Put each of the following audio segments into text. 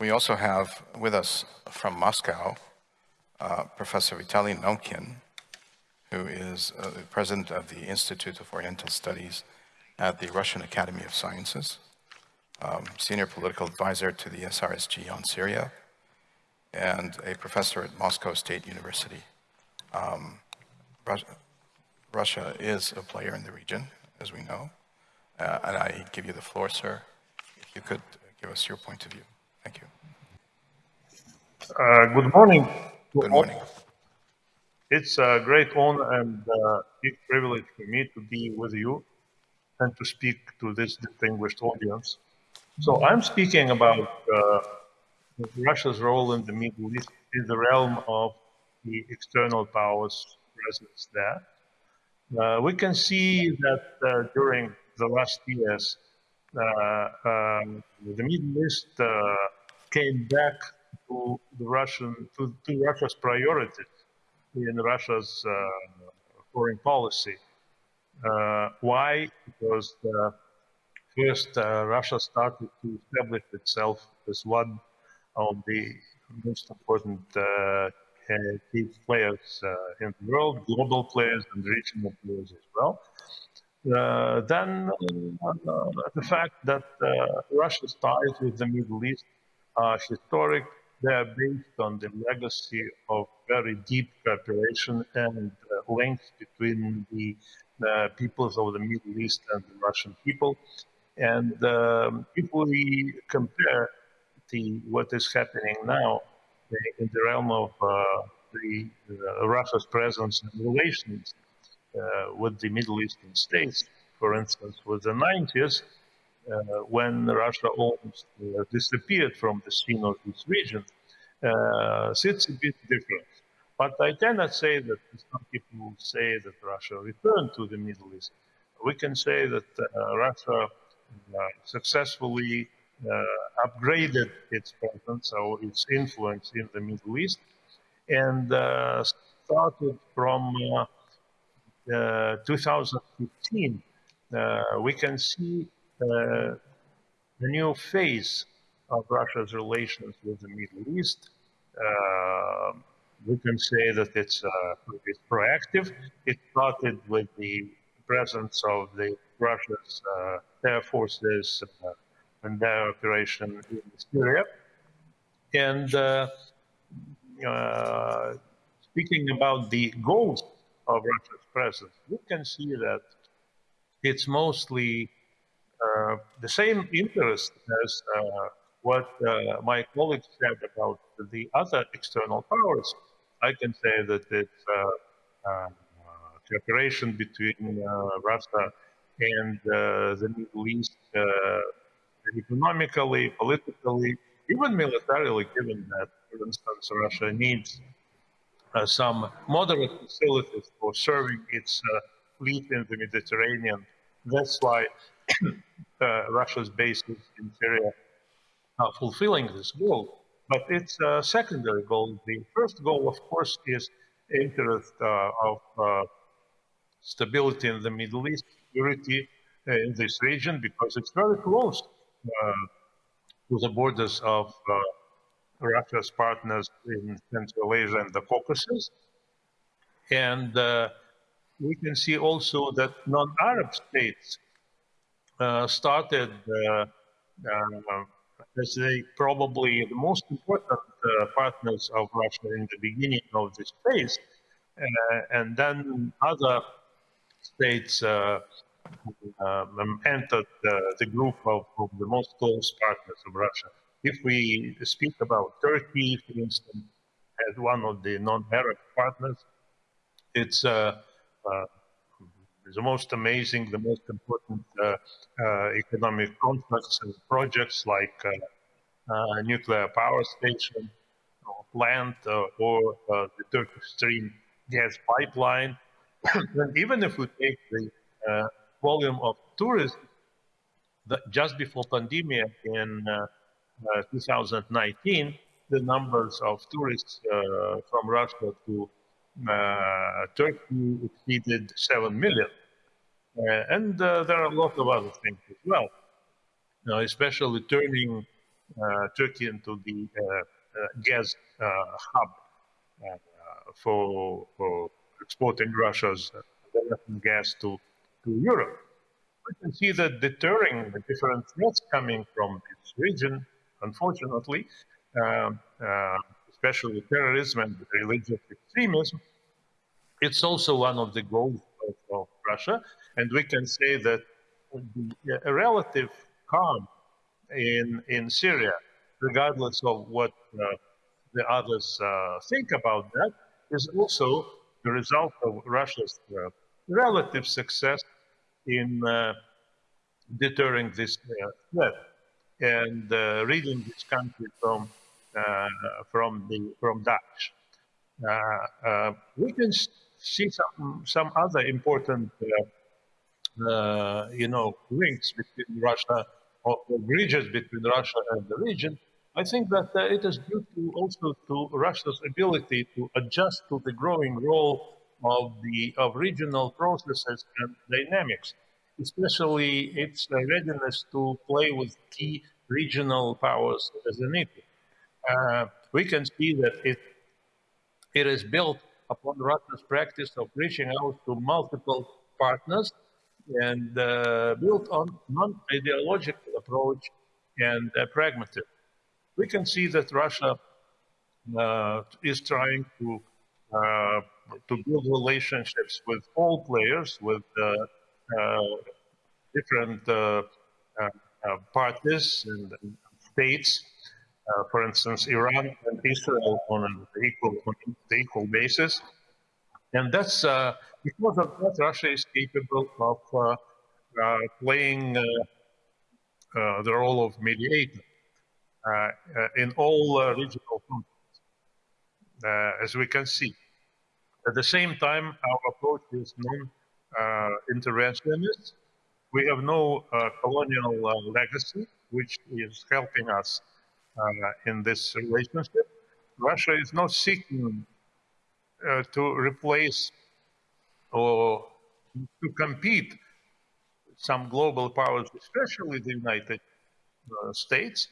We also have with us from Moscow, uh, Professor Vitaly Naumkin, who is uh, the president of the Institute of Oriental Studies at the Russian Academy of Sciences, um, senior political advisor to the SRSG on Syria, and a professor at Moscow State University. Um, Russia, Russia is a player in the region, as we know, uh, and I give you the floor, sir. If you could give us your point of view. Thank you. Uh, good morning. Good morning. It's a great honor and uh, big privilege for me to be with you and to speak to this distinguished audience. So I'm speaking about uh, Russia's role in the Middle East in the realm of the external powers presence there. Uh, we can see that uh, during the last years, um, the Middle East uh, came back to the Russian to, to Russia's priorities in Russia's uh, foreign policy. Uh, why? Because first Russia started to establish itself as one of the most important key players in the world, global players and regional players as well. Uh, then uh, the fact that uh, Russia's ties with the Middle East are historic. They are based on the legacy of very deep cooperation and links between the peoples of the Middle East and the Russian people. And um, if we compare the, what is happening now in the realm of uh, the, uh, Russia's presence and relations uh, with the Middle Eastern states, for instance, with the 90s, uh, when Russia almost uh, disappeared from the scene of this region, it's a bit different. But I cannot say that some people say that Russia returned to the Middle East. We can say that uh, Russia uh, successfully uh, upgraded its presence or its influence in the Middle East and started from uh, 2015, uh, we can see uh, a new phase of Russia's relations with the Middle East. we can say that it's, it's proactive. It started with the presence of the Russia's air forces and their operation in Syria. And uh, uh, speaking about the goals of Russia's presence, you can see that it's mostly uh, the same interest as uh, what uh, my colleagues said about the other external powers. I can say that it's uh, uh, cooperation between Russia and the Middle East economically, politically, even militarily, given that, for instance, Russia needs uh, some moderate facilities for serving its uh, fleet in the Mediterranean. That's why uh, Russia's bases in Syria are fulfilling this goal. But it's a secondary goal. The first goal, of course, is interest uh, of uh, stability in the Middle East, security uh, in this region, because it's very close to the borders of Russia's partners in Central Asia and the Caucasus. And uh, we can see also that non-Arab states uh, started uh, uh as they probably the most important uh, partners of Russia in the beginning of this phase. And then other states um, entered the group of, of the most close partners of Russia. If we speak about Turkey, for instance, as one of the non-Arab partners, it's uh, uh, the most amazing, the most important uh, uh economic contracts and projects like uh, nuclear power station, or plant, or the Turkish Stream gas pipeline. and even if we take the volume of tourism, just before pandemic in 2019, the numbers of tourists uh, from Russia to uh, Turkey exceeded 7 million. Uh, and there are a lot of other things as well, especially turning uh, Turkey into the uh, gas hub for, for exporting Russia's gas to, to Europe. We can see that deterring the different threats coming from this region, unfortunately, uh, uh, especially terrorism and religious extremism, it's also one of the goals of, of Russia. And we can say that the, a relative calm in, in Syria, regardless of what uh, the others uh, think about that, is also the result of Russia's uh, relative success in uh, deterring this uh, threat and uh, ridding this country from from the from Daesh. we can see some some other important uh, you know, links between Russia or, bridges between Russia and the region, I think that uh, it is due to also to Russia's ability to adjust to the growing role of the of regional processes and dynamics, especially its readiness to play with key regional powers as needed. Uh, we can see that it it is built upon Russia's practice of reaching out to multiple partners and uh, built on non-ideological approach and uh, pragmatism. We can see that Russia uh, is trying to uh, to build relationships with all players, with uh, Uh, different uh, uh, parties and, states. for instance, Iran and Israel on an equal on an equal basis, and that's because of that, Russia is capable of uh, uh, playing uh, the role of mediator in all regional conflicts, as we can see. At the same time, our approach is non-interventionist. we have no colonial legacy, which is helping us in this relationship. Russia is not seeking uh, to replace or to compete some global powers, especially the United uh, States,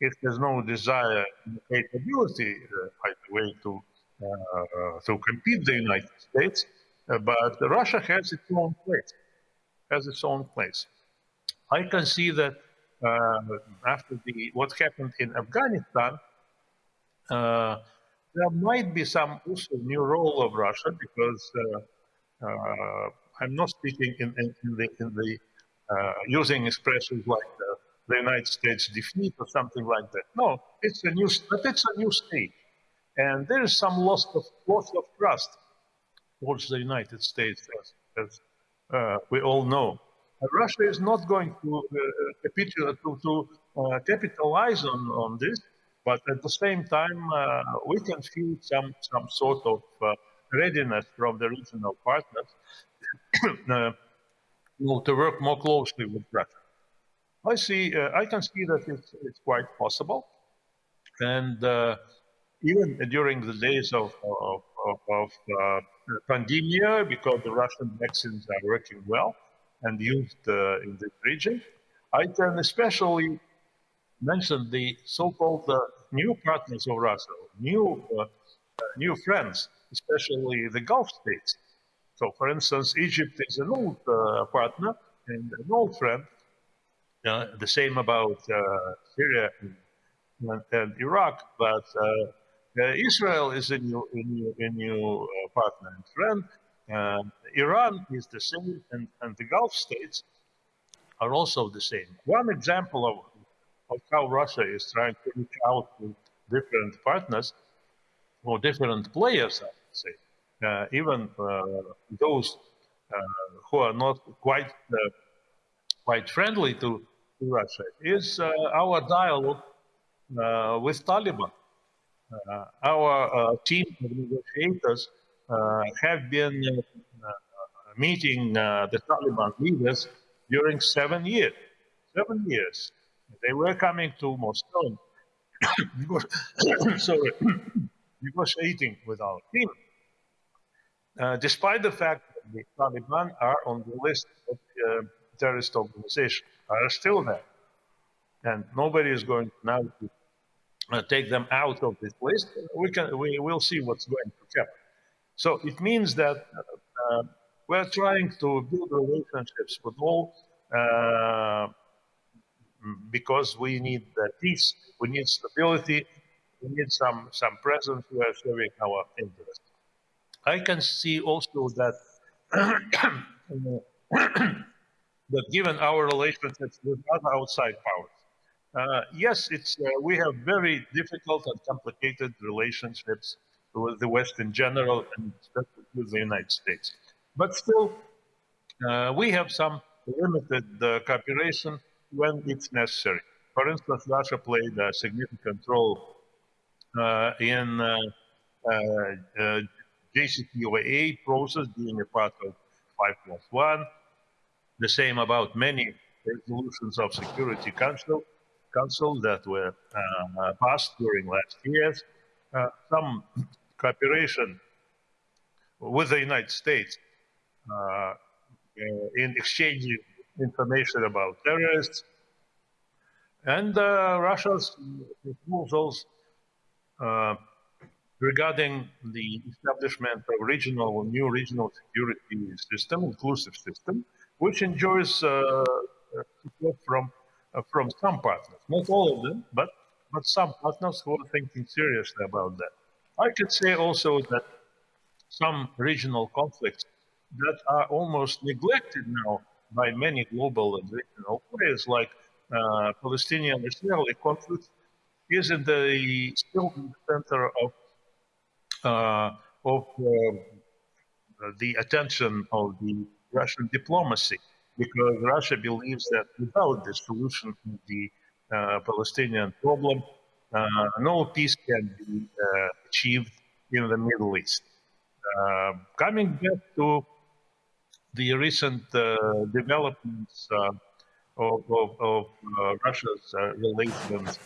it has no desire capability, uh, by the way, to uh, to compete the United States, uh, but Russia has its own place, has its own place. I can see that uh, after the what happened in Afghanistan, uh, there might be some also new role of Russia because uh, I'm not speaking in, in, in the, in the uh, using expressions like the, the, United States defeat or something like that. No, it's a new, but it's a new state. And there is some loss of, loss of trust towards the United States, as, as uh, we all know. Russia is not going to, uh, to, to uh, capitalize on, on this, but at the same time, uh, we can feel some, some sort of readiness from the regional partners uh, to work more closely with Russia. I see, uh, I can see that it's, it's quite possible. And uh, even during the days of, of, of, of uh, pandemia, because the Russian vaccines are working well and used uh, in this region, I can especially mention the so-called uh, new partners of Russia, new, uh, new friends especially the Gulf states. So, for instance, Egypt is an old uh, partner and an old friend. Uh, the same about uh, Syria and, and, Iraq, but uh, uh, Israel is a new, a new, a new uh, partner and friend. Iran is the same, and, and the Gulf states are also the same. One example of, of how Russia is trying to reach out to different partners or different players I would say, uh, even uh, those uh, who are not quite quite friendly to, to Russia, is our dialogue with Taliban. Our team of negotiators have been meeting the Taliban leaders during seven years. Seven years. They were coming to Moscow, sorry, negotiating with our team, uh, despite the fact that the Taliban are on the list of uh, terrorist organizations, are still there. and nobody is going now to uh, take them out of this list. We can we will see what's going to happen. So it means that uh, we're trying to build relationships with all uh, because we need peace, we need stability, we need some some presence are serving our interests. I can see also that that given our relationships with other outside powers, uh, yes, it's uh, we have very difficult and complicated relationships with the West in general, and especially with the United States. But still, uh, we have some limited uh, cooperation when it's necessary. For instance, Russia played a significant role uh, in JCPOA process, being a part of 5 plus 1. The same about many resolutions of Security Council, Council that were uh, passed during last years. Uh, some cooperation with the United States uh, in exchanging information about terrorists, and Russia's proposals regarding the establishment of regional, new regional security system, inclusive system, which enjoys uh, support from from some partners, not all of them, but but some partners who are thinking seriously about that. I could say also that some regional conflicts that are almost neglected now by many global and regional players, like uh, Palestinian-Israeli conflict, is in the still in the center of uh, of uh, the attention of the Russian diplomacy, because Russia believes that without the solution to the uh, Palestinian problem, uh, no peace can be uh, achieved in the Middle East. coming back to the recent uh, developments uh, of, of, of uh, Russia's relations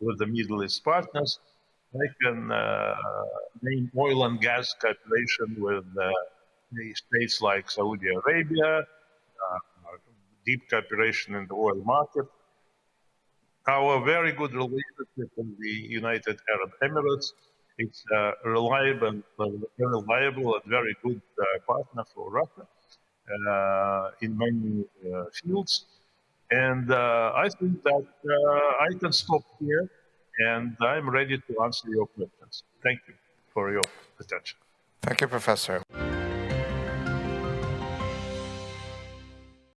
with the Middle East partners, I can name oil and gas cooperation with states like Saudi Arabia, deep cooperation in the oil market, our very good relationship with the United Arab Emirates. It's a reliable, reliable and very good uh, partner for Russia. Uh, in many uh, fields. And uh, I think that I can stop here and I'm ready to answer your questions. Thank you for your attention. Thank you, Professor.